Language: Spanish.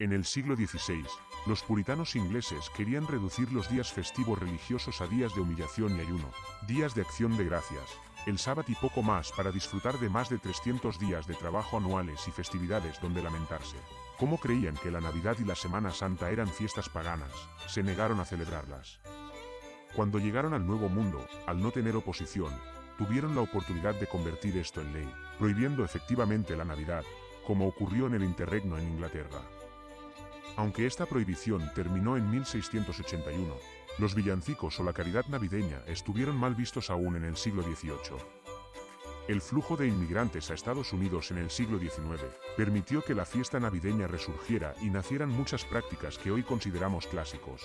En el siglo XVI, los puritanos ingleses querían reducir los días festivos religiosos a días de humillación y ayuno, días de acción de gracias, el sábado y poco más para disfrutar de más de 300 días de trabajo anuales y festividades donde lamentarse. Como creían que la Navidad y la Semana Santa eran fiestas paganas, se negaron a celebrarlas. Cuando llegaron al Nuevo Mundo, al no tener oposición, tuvieron la oportunidad de convertir esto en ley, prohibiendo efectivamente la Navidad, como ocurrió en el interregno en Inglaterra. Aunque esta prohibición terminó en 1681, los villancicos o la caridad navideña estuvieron mal vistos aún en el siglo XVIII. El flujo de inmigrantes a Estados Unidos en el siglo XIX permitió que la fiesta navideña resurgiera y nacieran muchas prácticas que hoy consideramos clásicos.